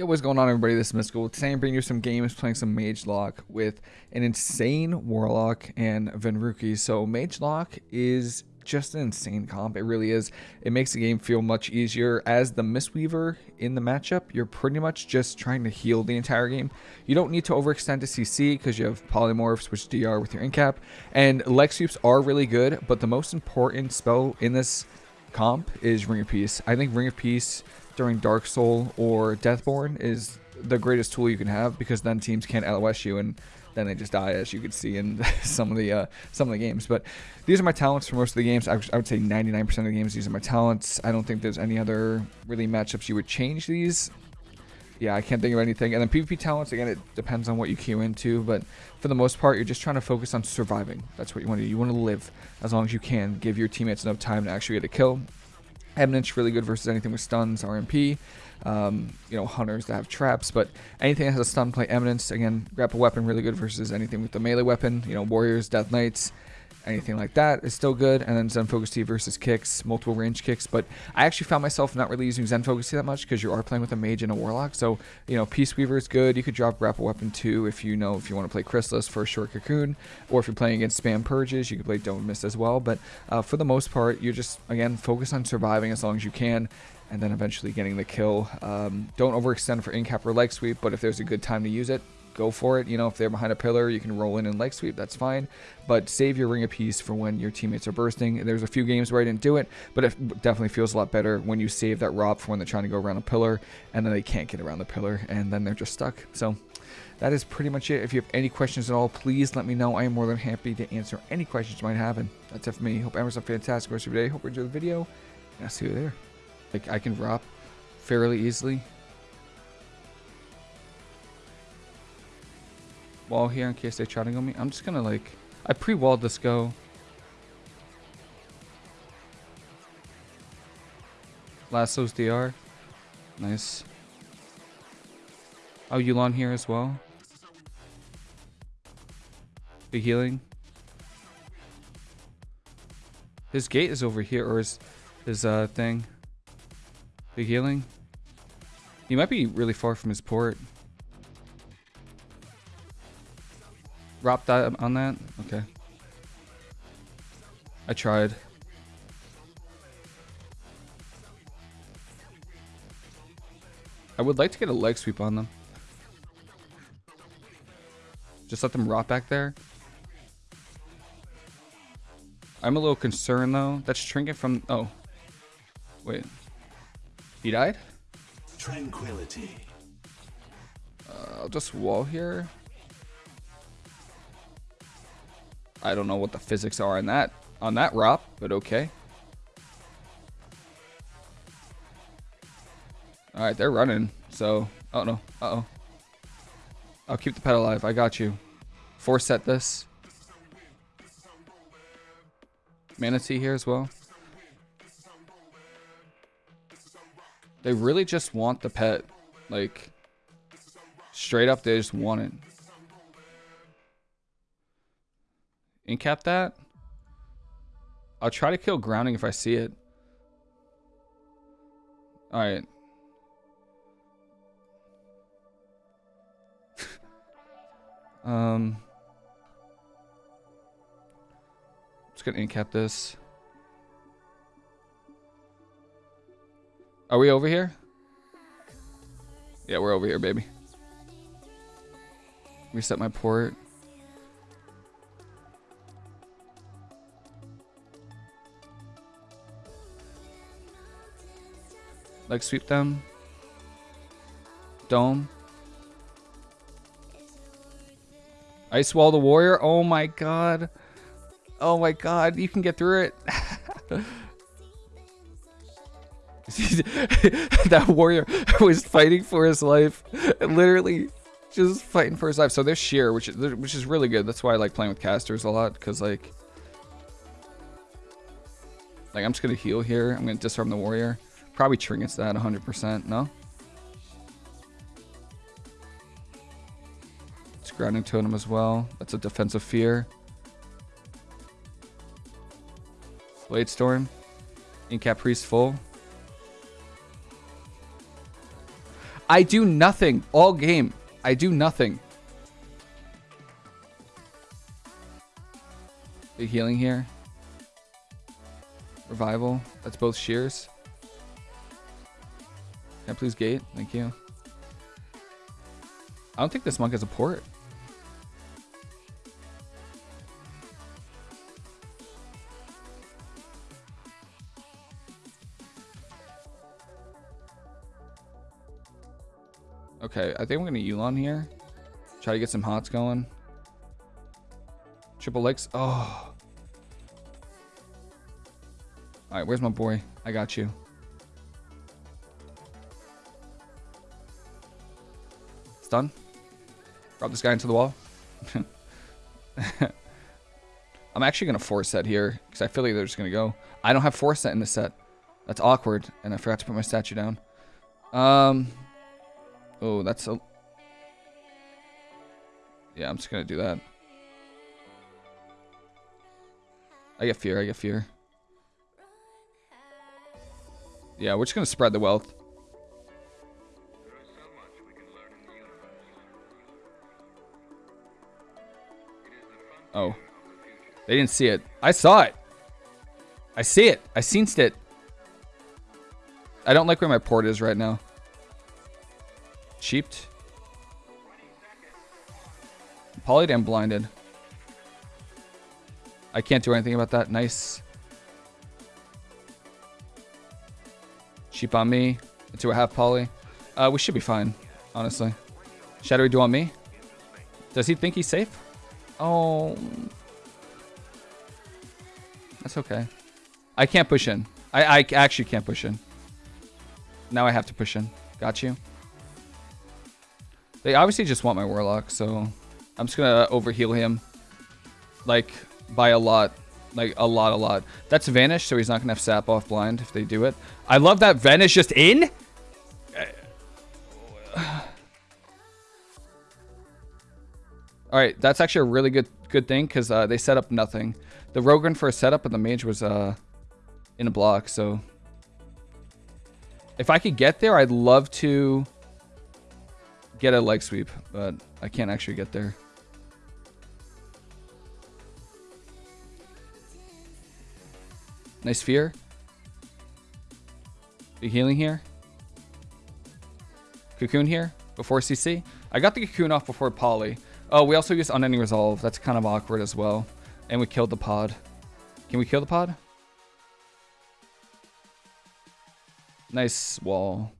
Yo, what's going on everybody? This is Mystical. Today I'm bringing you some games playing some Mage Lock with an insane Warlock and Venruki. So Mage Lock is just an insane comp. It really is. It makes the game feel much easier. As the Mistweaver in the matchup, you're pretty much just trying to heal the entire game. You don't need to overextend to CC because you have Polymorphs, which DR with your Incap. And Leg Sweeps are really good, but the most important spell in this comp is Ring of Peace. I think Ring of Peace during Dark Soul or Deathborn is the greatest tool you can have because then teams can't LOS you and then they just die as you could see in some of the uh, some of the games. But these are my talents for most of the games. I, I would say 99% of the games these are my talents. I don't think there's any other really matchups you would change these. Yeah, I can't think of anything. And then PvP talents, again, it depends on what you queue into. But for the most part, you're just trying to focus on surviving. That's what you want to do. You want to live as long as you can. Give your teammates enough time to actually get a kill. Eminence really good versus anything with stuns, RMP. Um, you know, hunters that have traps, but anything that has a stun play Eminence, again, grapple weapon really good versus anything with the melee weapon. You know, warriors, death knights, anything like that is still good. And then Zen Focus Tea versus kicks, multiple range kicks. But I actually found myself not really using Zen Focus Tea that much because you are playing with a mage and a warlock. So, you know, Peace Weaver is good. You could drop grapple weapon too if you know if you want to play Chrysalis for a short cocoon. Or if you're playing against spam purges, you could play Dome Miss as well. But uh, for the most part, you're just, again, focus on surviving as long as you can and then eventually getting the kill. Um, don't overextend for incap or leg sweep, but if there's a good time to use it, go for it. You know, if they're behind a pillar, you can roll in and leg sweep. That's fine. But save your ring of peace for when your teammates are bursting. There's a few games where I didn't do it, but it definitely feels a lot better when you save that ROP for when they're trying to go around a pillar and then they can't get around the pillar and then they're just stuck. So that is pretty much it. If you have any questions at all, please let me know. I am more than happy to answer any questions you might have. And that's it for me. Hope everyone's a fantastic rest of your day. Hope you enjoy the video. And I'll see you there. Like, I can drop fairly easily. Wall here in case they try to go me. I'm just gonna like, I pre-walled this go. Lasso's DR. Nice. Oh, Yu'lon here as well. Big healing. His gate is over here, or his, his uh, thing. Big healing. He might be really far from his port. Drop that on that? Okay. I tried. I would like to get a leg sweep on them. Just let them rot back there. I'm a little concerned though. That's Trinket from... Oh. Wait. He died? Tranquility. Uh, I'll just wall here. I don't know what the physics are on that on that ROP, but okay. Alright, they're running. So, oh no. Uh-oh. I'll keep the pet alive. I got you. Force set this. Mana Tea here as well. They really just want the pet. Like, straight up, they just want it. Incap that. I'll try to kill grounding if I see it. Alright. um... Just gonna incap this. Are we over here? Yeah, we're over here, baby. Reset my port. Leg sweep them. Dome. Ice Wall the Warrior. Oh my god. Oh my god. You can get through it. that warrior was fighting for his life. Literally just fighting for his life. So there's sheer, which is which is really good. That's why I like playing with casters a lot, because like like I'm just gonna heal here. I'm gonna disarm the warrior. Probably triggers that 100%, no? It's grounding totem as well. That's a defensive fear. Blade Storm. Incap Priest full. I do nothing all game. I do nothing. Big healing here. Revival. That's both shears. Can I please gate? Thank you. I don't think this monk has a port. Okay, I think I'm gonna Yu'lon here. Try to get some hots going. Triple legs. Oh. Alright, where's my boy? I got you. Stun. Drop this guy into the wall. I'm actually going to force set here because I feel like they're just going to go. I don't have force set in the set. That's awkward. And I forgot to put my statue down. Um. Oh, that's a... Yeah, I'm just going to do that. I get fear. I get fear. Yeah, we're just going to spread the wealth. Oh. They didn't see it. I saw it. I see it. I seen it. I don't like where my port is right now. Cheaped. Polydam blinded. I can't do anything about that. Nice. Cheap on me. Into a half poly. Uh, we should be fine, honestly. Shadowy Duel on me? Does he think he's safe? Oh. That's okay. I can't push in. I, I actually can't push in. Now I have to push in. Got you. They obviously just want my Warlock, so I'm just gonna overheal him. Like, by a lot. Like, a lot, a lot. That's Vanish, so he's not gonna have Sap off blind if they do it. I love that Vanish just in! Alright, that's actually a really good good thing, because uh, they set up nothing. The Rogan for a setup, but the Mage was uh, in a block, so... If I could get there, I'd love to get a leg sweep, but I can't actually get there. Nice fear. Big healing here. Cocoon here before CC. I got the cocoon off before Poly. Oh, we also used unending resolve. That's kind of awkward as well. And we killed the pod. Can we kill the pod? Nice wall.